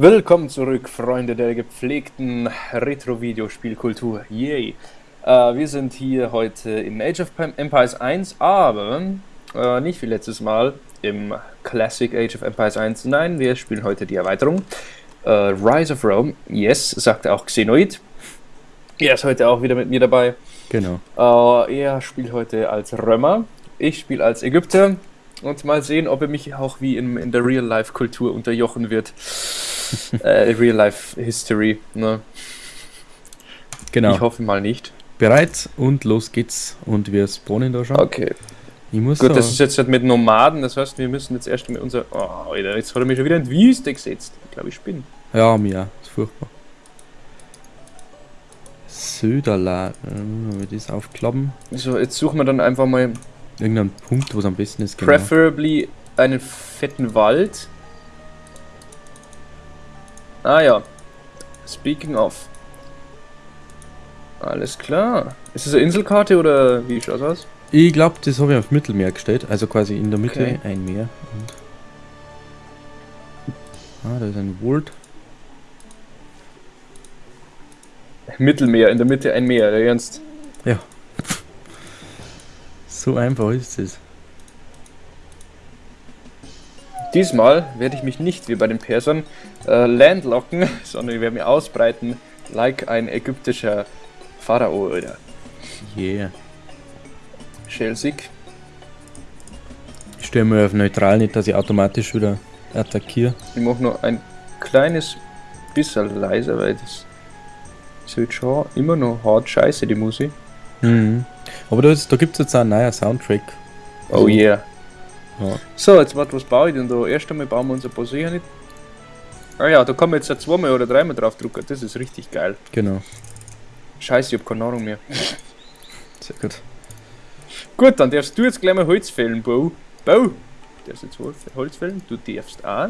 Willkommen zurück, Freunde der gepflegten Retro-Videospielkultur. Yay! Äh, wir sind hier heute in Age of Empires 1, aber äh, nicht wie letztes Mal im Classic Age of Empires 1. Nein, wir spielen heute die Erweiterung. Äh, Rise of Rome, yes, sagt auch Xenoid. Er ist heute auch wieder mit mir dabei. Genau. Äh, er spielt heute als Römer, ich spiele als Ägypter. Und mal sehen, ob er mich auch wie in, in der Real-Life-Kultur unterjochen wird. äh, Real-Life-History. Ne? Genau. Ich hoffe mal nicht. Bereit und los geht's. Und wir spawnen da schon. Okay. Ich muss Gut, da- das ist jetzt halt mit Nomaden, das heißt, wir müssen jetzt erst mit unser. Oh, Alter, jetzt hat er mich schon wieder in die Wüste gesetzt. Ich glaube, ich bin. Ja, mir. Ist furchtbar. Söderla. Äh, wir das aufklappen. So, jetzt suchen wir dann einfach mal Irgendein Punkt, wo es am besten ist. Genau. preferably einen fetten Wald. Ah ja. Speaking of. Alles klar. Ist das eine Inselkarte oder wie schaut's aus? Ich glaube, das habe ich aufs Mittelmeer gestellt. Also quasi in der Mitte Okay. ein Meer. Und ah, da ist ein Wald. Mittelmeer, in der Mitte ein Meer, der Ernst. Ja. So einfach ist es. Diesmal werde ich mich nicht wie bei den Persern äh, landlocken, sondern ich werde mich ausbreiten, like ein ägyptischer Pharao oder Yeah. Schelsig. Ich stelle mir auf neutral nicht, dass ich automatisch wieder attackiere. Ich mache nur ein kleines bisschen leiser, weil das ist halt schon immer noch hart scheiße, die Musik. Mhm. Aber da, da gibt es jetzt auch einen neuen Soundtrack. Oh yeah. Ja. So, jetzt warte, was baue ich denn da? Erst einmal bauen wir unser Posé nicht. Ah ja, da kann man jetzt ja zweimal oder dreimal drauf drucken. Das ist richtig geil. Genau. Scheiße, ich hab keine Ahnung mehr. Sehr gut. Gut, dann darfst du jetzt gleich mal Holz fällen, Bo. Bo! Du darfst jetzt Holz Holz fällen, du darfst auch.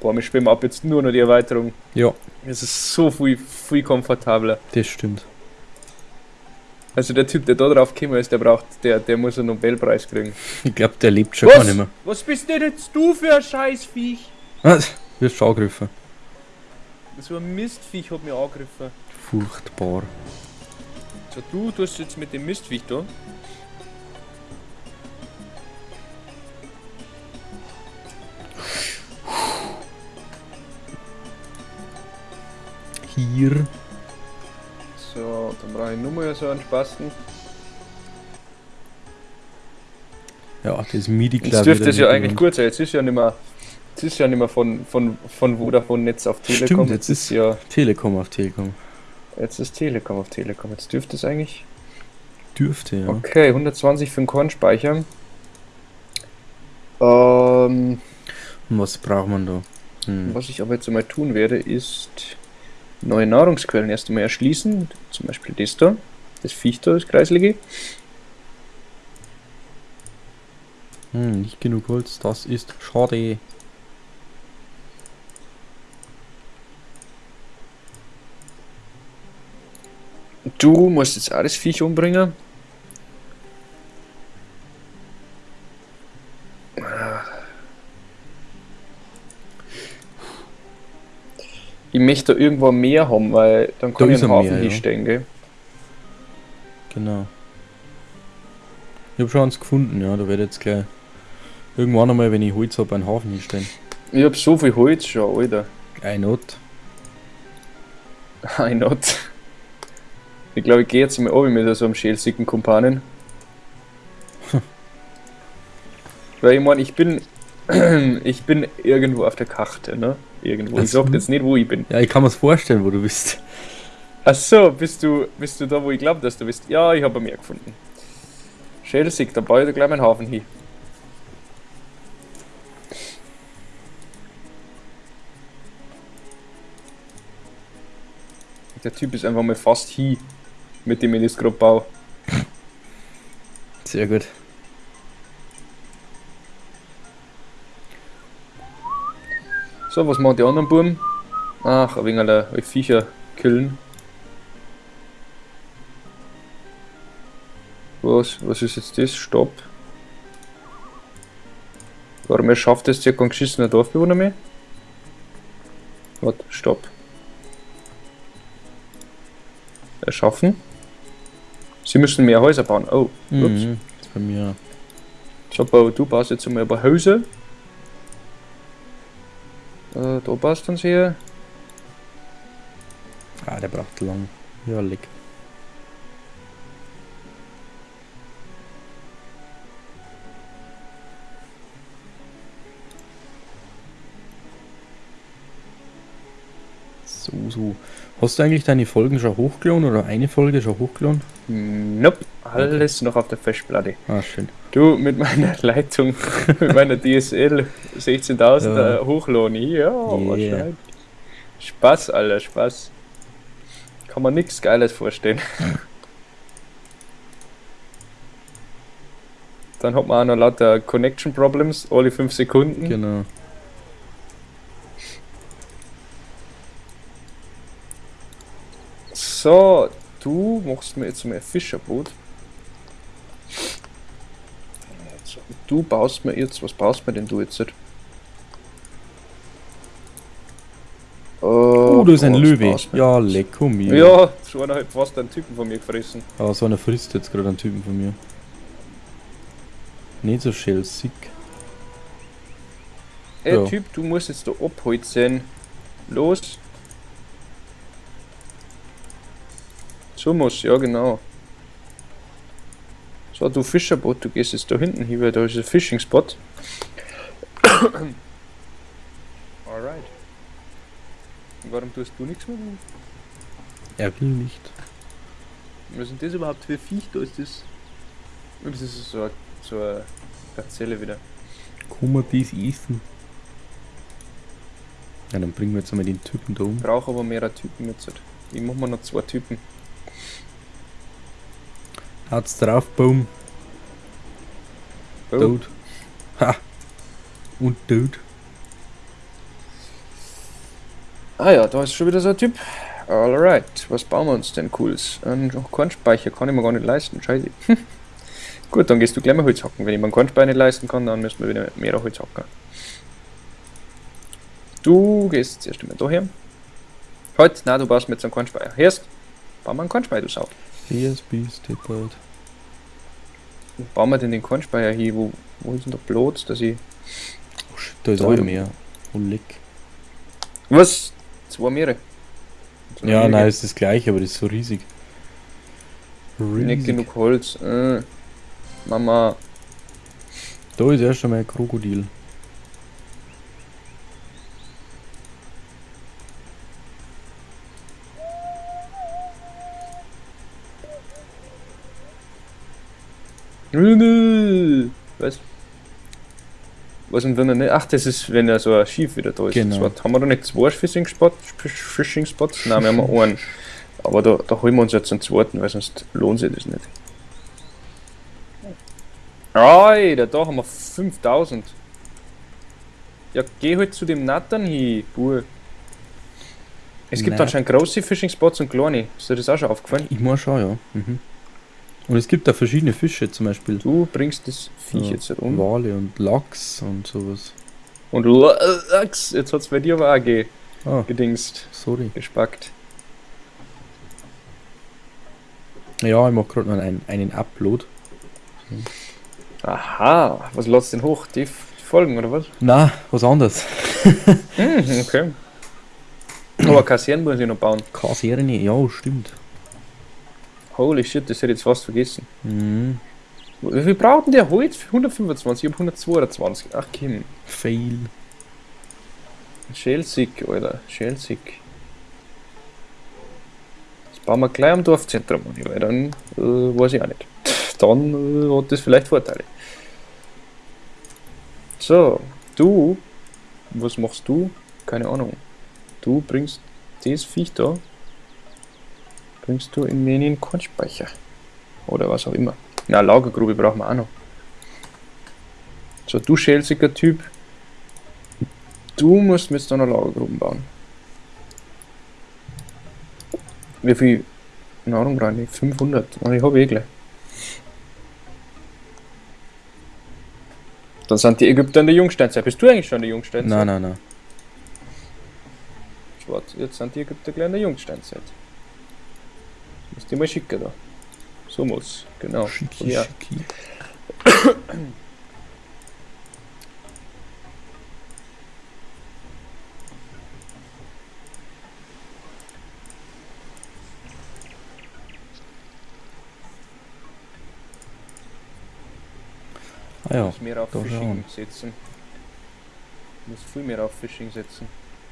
Boah, wir spielen ab jetzt nur noch die Erweiterung. Ja, Es ist so viel, viel komfortabler. das stimmt. Also der Typ, der da drauf gekommen ist, der braucht, der, der muss einen Nobelpreis kriegen. Ich glaube, der lebt schon gar nicht mehr. Was bist denn jetzt du für ein Scheißviech? Was? Wirst schon angegriffen. So ein Mistviech hat mich angegriffen. Furchtbar. So, du tust jetzt mit dem Mistviech da. Hier. So, dann brauche ich nur mal so einen Spasten. Ja, das midi Jetzt dürfte es ja eigentlich gut sein. Jetzt ist ja nicht mehr, jetzt ist ja nicht mehr von, von, von Vodafone Netz auf Telekom. Stimmt, jetzt ist- ja, Telekom auf Telekom. jetzt ist Telekom auf Telekom. Jetzt dürfte es eigentlich. Dürfte, ja. Okay, 120 für den Kornspeicher. Ähm, Und was braucht man da? Hm. was ich aber jetzt einmal tun werde, ist neue Nahrungsquellen erst einmal erschließen. Zum Beispiel das da. Das Viech da, das Kreislige. Hm, nicht genug Holz, das ist schade. Du musst jetzt das Viech umbringen. Ich möchte da irgendwo mehr haben, weil dann kann Da ich einen ein Hafen Meer, ja. hinstellen, gell? Genau. Ich habe schon eins gefunden, ja. Da werde ich jetzt gleich irgendwann einmal, wenn ich Holz habe, einen Hafen hinstellen. Ich hab so viel Holz schon, Alter. Ein Not. I not. Ich glaube, ich gehe jetzt mal oben mit so einem schälsigen Kumpanen. Weil ich meine, ich bin. ich bin irgendwo auf der Karte, ne? Irgendwo. Ich Ach so. sag jetzt nicht, wo ich bin. Ja, ich kann mir's vorstellen, wo du bist. Ach so, bist du, bist du da, wo ich glaube, dass du bist? Ja, ich habe mehr gefunden. Schälsig, da baue ich da gleich meinen Hafen hin. Der Typ ist einfach mal fast hi, mit dem ich das gerade baue. Sehr gut. So, was machen die anderen Buben? Ach, ein wenig alle Viecher killen. Was, was ist jetzt das? Stopp. Warum er schafft es circa ein geschissener Dorfbewohner mehr? Warte, stopp. Erschaffen. Sie müssen mehr Häuser bauen. Oh, ups. Mhm. Bei mir. So, du baust jetzt mal über Häuser. Äh, da du uns hier. Ah, der braucht lang. Ja, leck. So, so. Hast du eigentlich deine Folgen schon hochgeladen oder eine Folge schon hochgeladen? Nope, alles noch auf der Festplatte. Ah, schön. Du, mit meiner Leitung, mit meiner DSL 16.000 Ja. ja. Hochlohn. Ja, Yeah. wahrscheinlich. Spaß, Alter, Spaß. Kann man nichts Geiles vorstellen. Dann hat man auch noch lauter Connection Problems, alle 5 Sekunden. Genau. So, du machst mir jetzt mal ein Fischerboot. Du baust mir jetzt, was baust mir denn du jetzt? Oh, da ist ein Löwe. Ja, lecker mir. Ja, so einer hat fast einen Typen von mir gefressen. Aber so einer frisst jetzt gerade einen Typen von mir. Nicht so schelsig. Ey, Ja. Typ, du musst jetzt da abholzen. Los. So muss, ja genau. So, du Fischerboot, du gehst jetzt da hinten hin, weil da ist ein Fishing Spot. Alright. Und warum tust du nichts mehr? Er will nicht. Was sind das überhaupt für Viech? Da ist das. Das ist so eine, so eine Gazelle wieder. Kann man das essen? Ja, dann bringen wir jetzt einmal den Typen da um. Ich brauche aber mehrere Typen jetzt. Ich mach mal noch zwei Typen. Hat's drauf, Boom. Oh. Tot. Ha! Und tot. Ah ja, da ist schon wieder so ein Typ. Alright, was bauen wir uns denn cooles? Ein Kornspeicher kann ich mir gar nicht leisten, scheiße. Gut, dann gehst du gleich mal Holz hacken. Wenn ich mir einen Kornspeicher nicht leisten kann, dann müssen wir wieder mehr Holz hacken. Du gehst zuerst einmal daher. Halt, na, du baust mir jetzt einen Kornspeicher. Hörst? Bau mal einen Kornspeicher, du Sau. PSP. Wo bauen wir denn den Kornspeicher hier? Wo, wo ist denn der Platz, dass ich... Oh shit, da ist auch mehr. Oh leck. Was? Zwei Meere. So Ja, wenige. nein, ist das gleiche, aber das ist so riesig. Nicht Riesig. genug Holz. Äh. Mama. Da ist erst einmal ein Krokodil. Was? Was und wenn er nicht. Ach, das ist, wenn er so ein Schiff wieder da ist. Genau. Zwar haben wir da nicht zwei Fishing Spots? Fishing Spots? Nein, wir haben nur einen. Aber da, da holen wir uns jetzt einen zweiten, weil sonst lohnt sich das nicht. Alter, da haben wir 5000. Ja, geh halt zu dem Nathan hin, Bur. Es gibt Nein. anscheinend große Fishing Spots und kleine. Ist dir das auch schon aufgefallen? Ich muss schon, ja. Mhm. Und es gibt da verschiedene Fische, zum Beispiel Du bringst das Viech Ja, jetzt halt um. Wale und Lachs und sowas. Und Lachs, jetzt hat's bei dir aber auch ge Ah, gedingst, sorry. gespackt. Ja, ich mach gerade noch einen, einen Upload. Aha, was lädst denn hoch? Die Folgen oder was? Na, was anderes. Hm, okay. Aber Kassieren muss ich noch bauen. Kassieren, ja, stimmt. Holy shit, das hätte ich jetzt fast vergessen. Mhm. Wie viel braucht denn der Holz? 125, ich hab 122. Ach Kim. Fail. Schelsig, Alter. Schelsig. Das bauen wir gleich am Dorfzentrum weil dann äh, weiß ich auch nicht. Dann äh, hat das vielleicht Vorteile. So, du, was machst du? Keine Ahnung. Du bringst das Viech da, bringst du in den Kornspeicher. Oder was auch immer. Na, Lagergrube brauchen wir auch noch. So, du schälziger Typ, Du musst mir jetzt da noch Lagergruben bauen. Wie viel Nahrung brauche ich? 500. Und ich habe eh gleich. Dann sind die Ägypter in der Jungsteinzeit. Bist du eigentlich schon in der Jungsteinzeit? Nein, nein, nein. warte, jetzt sind die Ägypter gleich in der Jungsteinzeit. Muss die mal schicken da. So muss, genau. Schicki, Ja. schicki. Ah ja, muss mehr auf da Fishing setzen. Muss viel mehr auf Fishing setzen.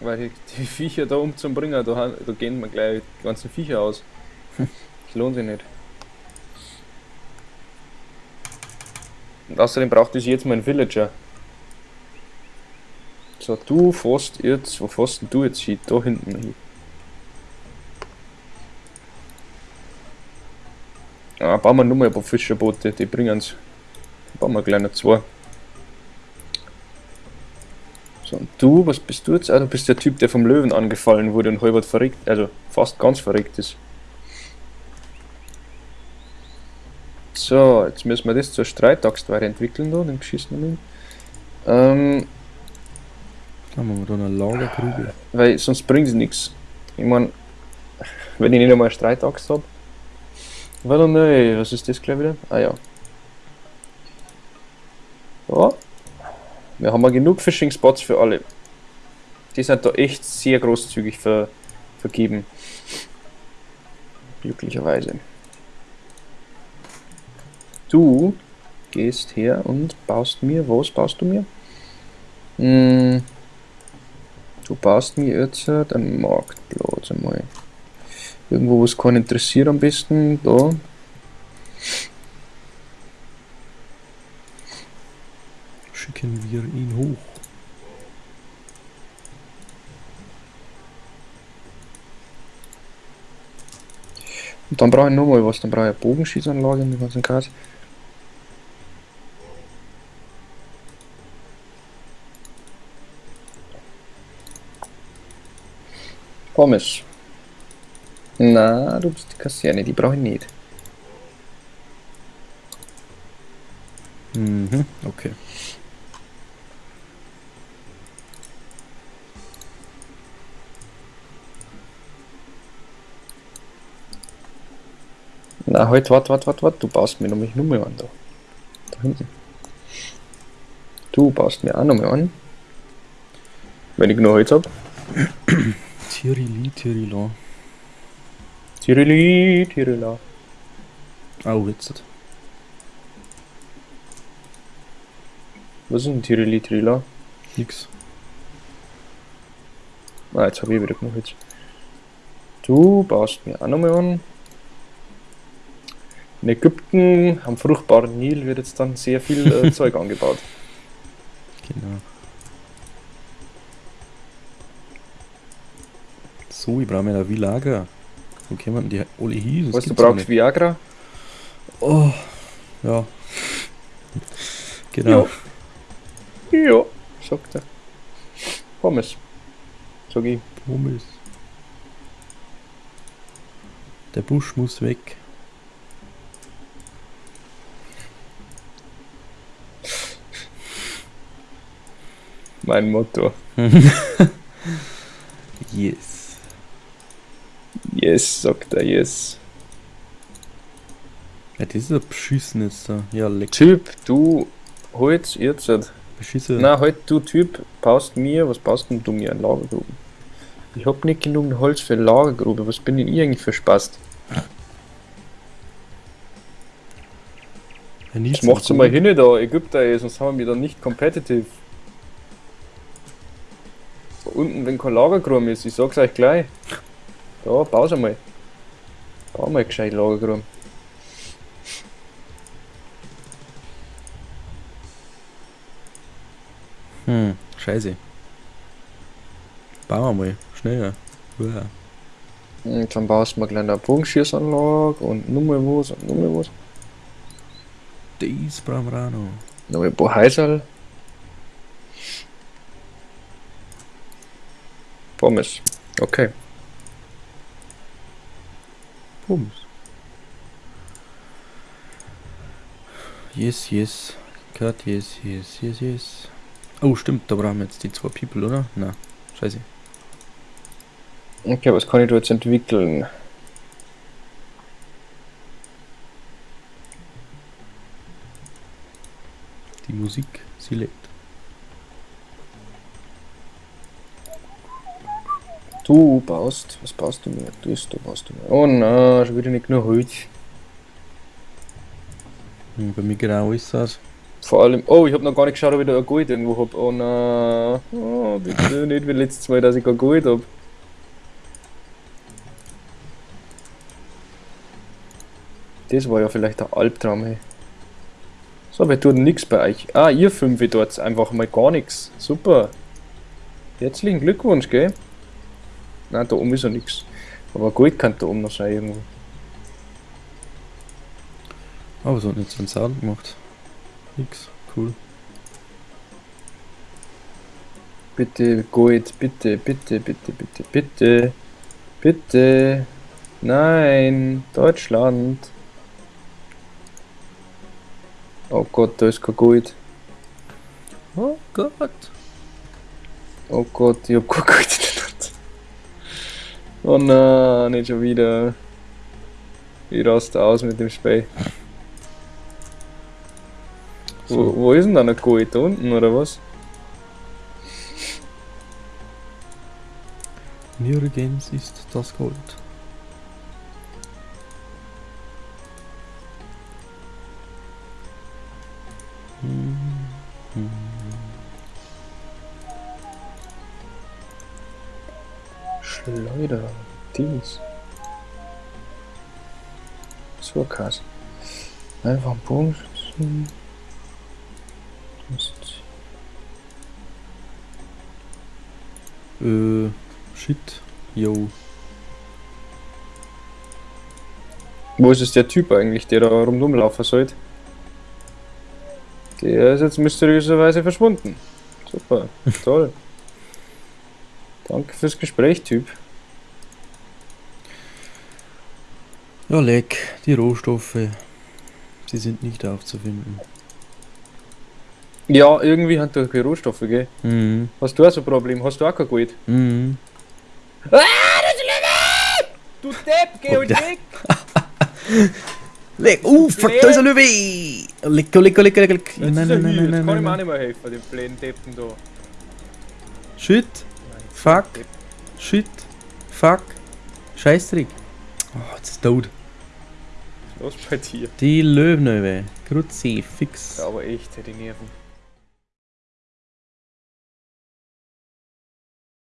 Weil die, Viecher da umzubringen, da, han- da gehen mir gleich die ganzen Viecher aus. Das lohnt sich nicht. Und außerdem braucht es jetzt mein Villager. So, du fährst jetzt, wo fährst du jetzt hin? Da hinten hin. Ah, bauen wir nur mal ein paar Fischerboote, die bringen's. Bauen wir noch zwei. So, und du, was bist du jetzt? Ah, du bist der Typ, der vom Löwen angefallen wurde und halbert verreckt, also fast ganz verreckt ist. So, jetzt müssen wir das zur Streitaxt weiterentwickeln, da, den beschissenen. Ähm, dann haben wir da eine Lagergrube. weil sonst bringt es nichts. Ich meine, wenn ich nicht einmal eine Streitaxt habe. Warte ne, was ist das gleich wieder? Ah ja. Ja. Wir haben ja genug Fishing Spots für alle. Die sind da echt sehr großzügig ver vergeben. Glücklicherweise. Du gehst her und baust mir, was baust du mir? Hm, du baust mir jetzt einen Marktplatz einmal. Irgendwo, wo es keinen interessiert am besten. Da. Schicken wir ihn hoch. Und dann brauche ich nochmal was. Dann brauche ich eine Bogenschießanlage und den ganzen Kreis. Pommes. Na, du bist die Kaserne, die brauche ich nicht. Mhm, okay. Na, halt, wart, wart, wart, wart, du baust mir nämlich nochmal an da. Da hinten. Du baust mir auch nochmal an. Wenn ich genug Holz hab. Tirili, Tirila. Tirili, Tirila. Au, jetzt. Was ist ein Tirili, Tirila? Nix. Ah, jetzt habe ich wieder genug Holz. Du baust mir auch nochmal an. In Ägypten am fruchtbaren Nil wird jetzt dann sehr viel äh, Zeug angebaut. Genau. So, ich brauche mir ein Villager. Wo denn die alle hin? Was du brauchst, Viagra? Oh, ja. Genau. Ja, sagt er. Pommes. Sag ich. Pommes. Der Busch muss weg. Mein Motto. Yes. Yes, sagt er, yes. Ja, das ist ein beschissenes da. Ja, leck. Typ, du Holz jetzt. Beschissen. Na, halt, du Typ, baust mir, was baust denn du mir an Lagergruben? Ich hab nicht genug Holz für Lagergrube, was bin denn ich eigentlich für Spaß? Ja, Das macht's mal hin da, Ägypter, ey, sonst haben wir da nicht competitive. Da unten, wenn kein Lagergruben ist, ich sag's euch gleich. Da, pause mal. Bau mal gescheit Lagergruben. Hm, scheiße. Bauen wir mal. Schneller. Uah. Und dann baust du mal gleich eine Bogenschießanlage und nur mal was und nur mal was. Das brauchen wir auch noch. Noch ein paar Häuserl. Pommes. Okay. Bums. Yes, yes. Cut, yes, yes, yes, yes. Oh, stimmt, da brauchen wir jetzt die zwei People, oder? Na, scheiße. Okay, was kann ich da jetzt entwickeln? Die Musik, sie Du baust, was baust du mir? Du ist, du baust du mir. Oh nein, schon wieder nicht nur Holz. Hm, bei mir genau ist das. Vor allem, oh, ich habe noch gar nicht geschaut, ob ich da ein Gold irgendwo hab. Oh nein, oh, bitte nicht wie letztes Mal, dass ich kein Gold hab. Das war ja vielleicht ein Albtraum, hey. So, wir tun nichts bei euch. Ah, ihr fünf dort einfach mal gar nichts. Super. Herzlichen Glückwunsch, gell? Nein, da oben ist ja nichts. Aber Gold kann da oben noch sein irgendwo. Oh, was hat jetzt so ein Sound gemacht? Nix, cool. Bitte Gold, bitte, bitte, bitte, bitte, bitte. Bitte. Nein, Deutschland. Oh Gott, da ist kein Gold. Oh Gott. Oh Gott, ich hab kein Gold. Oh nein, nicht schon wieder. Ich raste aus mit dem. Wo, So, wo ist denn da noch Gold? Da unten oder was? nirgends ist das Gold. Dies. So krass. Einfach ein Bogen schützen. Ist- Äh, shit. Yo. Wo ist es der Typ eigentlich, der da rumlaufen sollte? Der ist jetzt mysteriöserweise verschwunden. Super, toll. Danke fürs Gespräch, Typ. Ja, leck. Die Rohstoffe. Sie sind nicht aufzufinden. Ja, irgendwie hat er keine Rohstoffe, gell? Mhm. Hast du auch so ein Problem? Hast du auch kein Gold? Mhm. Du Depp, geh und weg! Leck. Uh, fuck, da ist ein Löwe! Lecker, lecker, lecker, lecker. lecker. Nein, Nein, nein, nein, nein, nein, kann ich mir auch nicht mehr helfen, den blöden Deppen da. Shit. Fuck. Shit. Fuck. Scheißdreck. Oh, jetzt ist tot. Los bei dir. Die Löwenöwe. Grüezi, fix. Ja, aber echt, hätte ich Nerven.